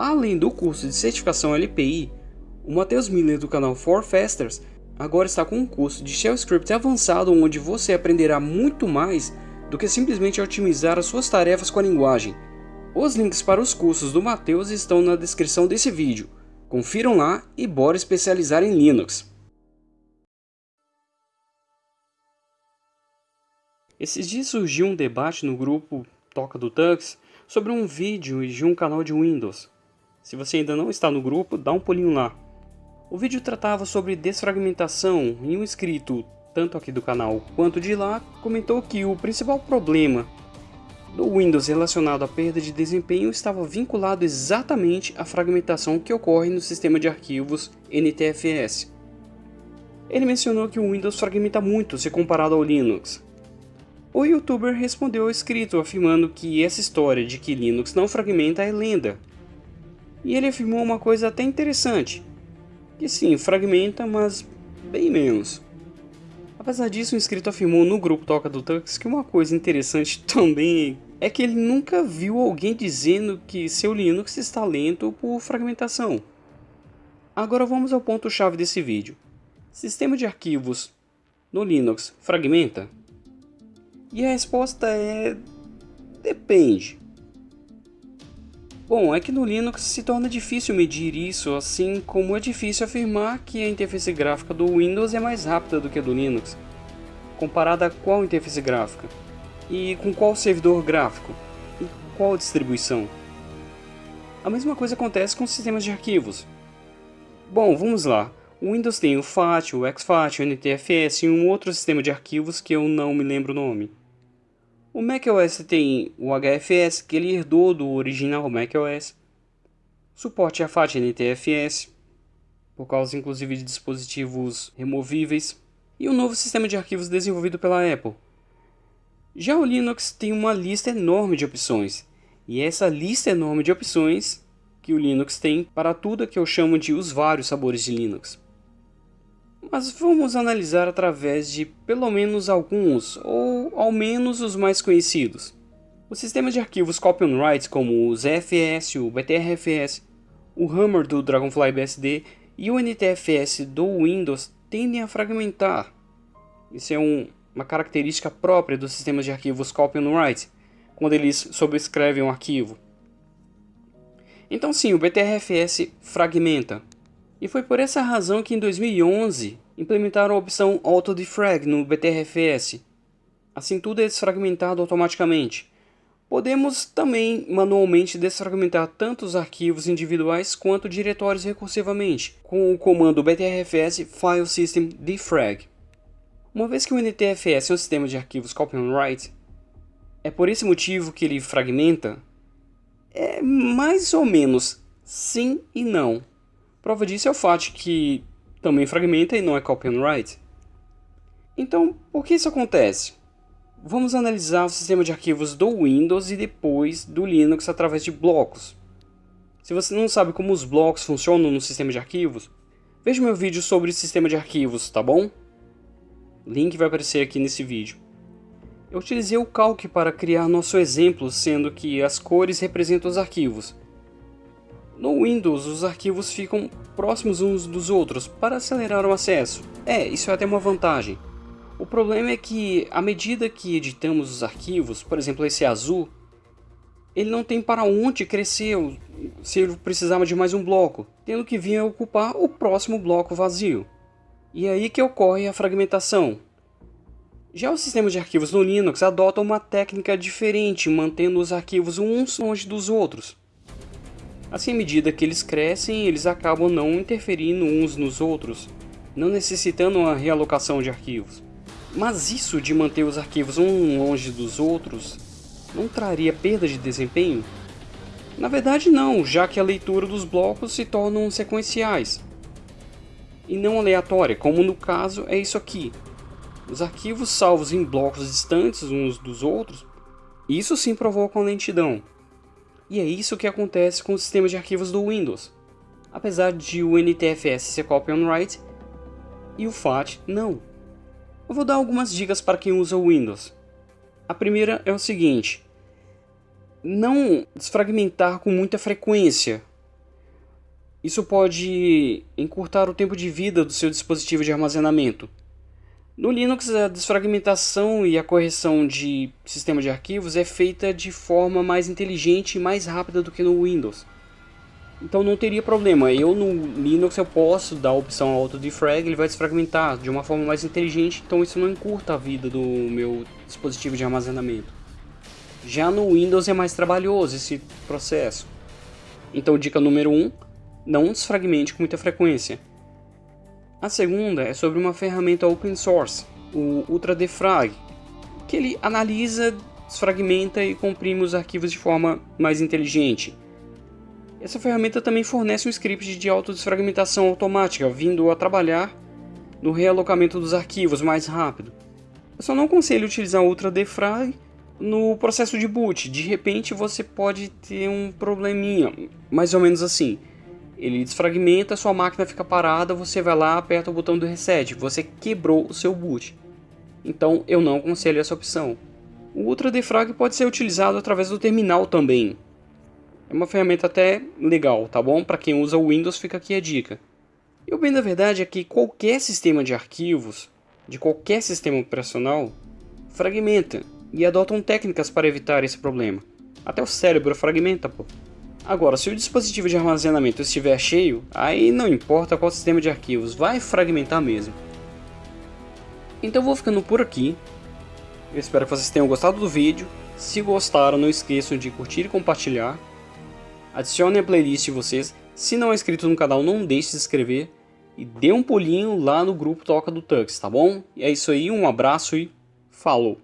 Além do curso de certificação LPI, o Matheus Miller do canal For Fasters agora está com um curso de Shell Script avançado onde você aprenderá muito mais do que simplesmente otimizar as suas tarefas com a linguagem. Os links para os cursos do Matheus estão na descrição desse vídeo. Confiram lá e bora especializar em Linux. Esses dias surgiu um debate no grupo Toca do Tux sobre um vídeo de um canal de Windows. Se você ainda não está no grupo, dá um pulinho lá. O vídeo tratava sobre desfragmentação e um inscrito, tanto aqui do canal quanto de lá, comentou que o principal problema do Windows relacionado à perda de desempenho estava vinculado exatamente à fragmentação que ocorre no sistema de arquivos NTFS. Ele mencionou que o Windows fragmenta muito se comparado ao Linux. O youtuber respondeu ao escrito afirmando que essa história de que Linux não fragmenta é lenda. E ele afirmou uma coisa até interessante, que sim, fragmenta, mas bem menos. Apesar disso, o inscrito afirmou no grupo Toca do Tux que uma coisa interessante também é que ele nunca viu alguém dizendo que seu Linux está lento por fragmentação. Agora vamos ao ponto-chave desse vídeo. Sistema de arquivos no Linux fragmenta? E a resposta é... depende. Bom, é que no Linux se torna difícil medir isso, assim como é difícil afirmar que a interface gráfica do Windows é mais rápida do que a do Linux. Comparada a qual interface gráfica? E com qual servidor gráfico? E qual distribuição? A mesma coisa acontece com sistemas de arquivos. Bom, vamos lá. O Windows tem o FAT, o exFAT, o NTFS e um outro sistema de arquivos que eu não me lembro o nome. O macOS tem o HFS, que ele herdou do original macOS. Suporte a FAT NTFS, por causa inclusive de dispositivos removíveis. E um novo sistema de arquivos desenvolvido pela Apple. Já o Linux tem uma lista enorme de opções. E é essa lista enorme de opções que o Linux tem para tudo que eu chamo de os vários sabores de Linux mas vamos analisar através de pelo menos alguns, ou ao menos os mais conhecidos. Os sistemas de arquivos copy on write como o ZFS, o BTRFS, o Hammer do Dragonfly BSD e o NTFS do Windows tendem a fragmentar. Isso é um, uma característica própria dos sistemas de arquivos copy on write, quando eles sobrescrevem um arquivo. Então sim, o BTRFS fragmenta, e foi por essa razão que em 2011 implementaram a opção Auto-Defrag no BTRFS. Assim tudo é desfragmentado automaticamente. Podemos também manualmente desfragmentar tanto os arquivos individuais quanto diretórios recursivamente, com o comando btrfs file system defrag. Uma vez que o NTFS é um sistema de arquivos copy on write, é por esse motivo que ele fragmenta? É mais ou menos sim e não. Prova disso é o fato que também fragmenta e não é copy and write. Então, por que isso acontece? Vamos analisar o sistema de arquivos do Windows e depois do Linux através de blocos. Se você não sabe como os blocos funcionam no sistema de arquivos, veja meu vídeo sobre o sistema de arquivos, tá bom? Link vai aparecer aqui nesse vídeo. Eu utilizei o Calc para criar nosso exemplo, sendo que as cores representam os arquivos, no Windows, os arquivos ficam próximos uns dos outros para acelerar o acesso. É, isso é até uma vantagem. O problema é que, à medida que editamos os arquivos, por exemplo esse azul, ele não tem para onde crescer se ele precisava de mais um bloco, tendo que vir a ocupar o próximo bloco vazio. E é aí que ocorre a fragmentação. Já o sistema de arquivos no Linux adota uma técnica diferente, mantendo os arquivos uns longe dos outros. Assim, à medida que eles crescem, eles acabam não interferindo uns nos outros, não necessitando uma realocação de arquivos. Mas isso de manter os arquivos um longe dos outros não traria perda de desempenho? Na verdade não, já que a leitura dos blocos se tornam sequenciais e não aleatória, como no caso é isso aqui. Os arquivos salvos em blocos distantes uns dos outros, isso sim provocam lentidão. E é isso que acontece com o sistema de arquivos do Windows. Apesar de o NTFS ser copy on write e o FAT não. Eu vou dar algumas dicas para quem usa o Windows. A primeira é o seguinte: não desfragmentar com muita frequência, Isso pode encurtar o tempo de vida do seu dispositivo de armazenamento. No Linux, a desfragmentação e a correção de sistema de arquivos é feita de forma mais inteligente e mais rápida do que no Windows. Então não teria problema, eu no Linux eu posso dar a opção auto-defrag, ele vai desfragmentar de uma forma mais inteligente, então isso não encurta a vida do meu dispositivo de armazenamento. Já no Windows é mais trabalhoso esse processo. Então dica número 1, um, não desfragmente com muita frequência. A segunda é sobre uma ferramenta open source, o UltraDefrag, que ele analisa, desfragmenta e comprime os arquivos de forma mais inteligente. Essa ferramenta também fornece um script de autodesfragmentação automática, vindo a trabalhar no realocamento dos arquivos mais rápido. Eu só não aconselho utilizar o UltraDefrag no processo de boot. De repente você pode ter um probleminha, mais ou menos assim. Ele desfragmenta, sua máquina fica parada, você vai lá, aperta o botão do reset, você quebrou o seu boot. Então eu não aconselho essa opção. O UltraDefrag pode ser utilizado através do terminal também, é uma ferramenta até legal, tá bom? Para quem usa o Windows fica aqui a dica. E o bem da verdade é que qualquer sistema de arquivos, de qualquer sistema operacional, fragmenta e adotam técnicas para evitar esse problema. Até o cérebro fragmenta, pô. Agora, se o dispositivo de armazenamento estiver cheio, aí não importa qual sistema de arquivos, vai fragmentar mesmo. Então vou ficando por aqui. Eu espero que vocês tenham gostado do vídeo. Se gostaram, não esqueçam de curtir e compartilhar. Adicione a playlist de vocês. Se não é inscrito no canal, não deixe de se inscrever. E dê um pulinho lá no grupo Toca do Tux, tá bom? E é isso aí, um abraço e falou!